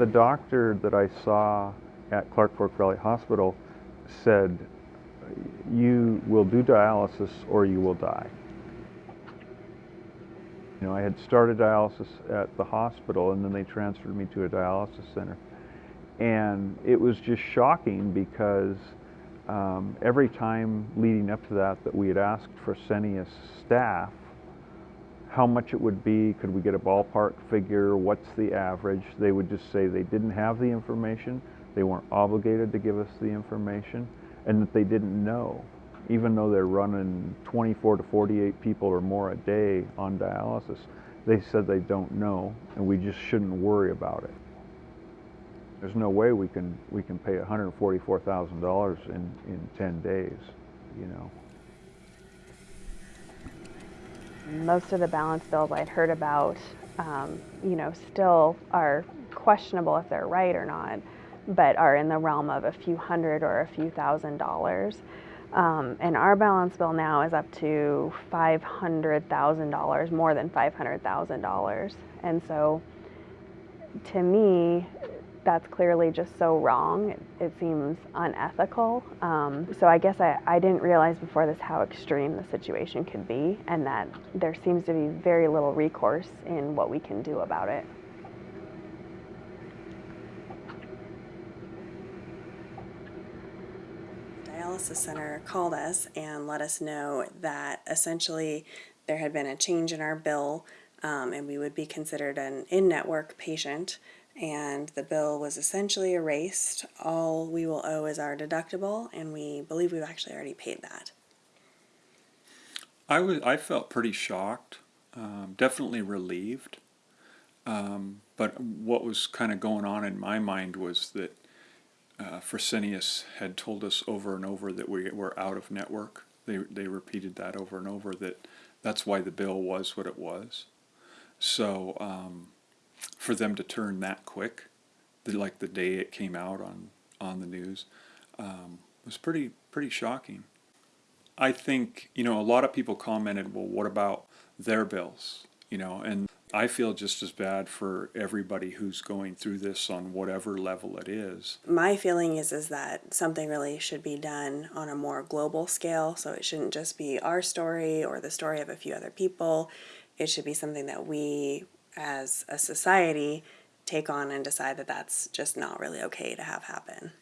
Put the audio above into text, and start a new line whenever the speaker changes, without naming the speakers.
The doctor that I saw at Clark Fork Valley Hospital said, you will do dialysis or you will die. You know, I had started dialysis at the hospital and then they transferred me to a dialysis center. And it was just shocking because um, every time leading up to that that we had asked Fresenius staff how much it would be, could we get a ballpark figure, what's the average, they would just say they didn't have the information, they weren't obligated to give us the information, and that they didn't know. Even though they're running 24 to 48 people or more a day on dialysis, they said they don't know, and we just shouldn't worry about it. There's no way we can we can pay $144,000 in in 10 days, you know.
Most of the balance bills I'd heard about, um, you know, still are questionable if they're right or not, but are in the realm of a few hundred or a few thousand dollars. Um, and our balance bill now is up to $500,000, more than $500,000. And so to me, that's clearly just so wrong. It, it seems unethical. Um, so I guess I, I didn't realize before this how extreme the situation could be and that there seems to be very little recourse in what we can do about it.
Dialysis Center called us and let us know that essentially there had been a change in our bill um, and we would be considered an in-network patient and the bill was essentially erased. All we will owe is our deductible, and we believe we've actually already paid that.
I was I felt pretty shocked, um, definitely relieved. Um, but what was kind of going on in my mind was that uh, Fresenius had told us over and over that we were out of network. They they repeated that over and over that that's why the bill was what it was. So um, for them to turn that quick, the, like the day it came out on on the news, um, was pretty pretty shocking. I think you know a lot of people commented, well, what about their bills? You know, and I feel just as bad for everybody who's going through this on whatever level it is.
My feeling is is that something really should be done on a more global scale. So it shouldn't just be our story or the story of a few other people. It should be something that we as a society take on and decide that that's just not really okay to have happen.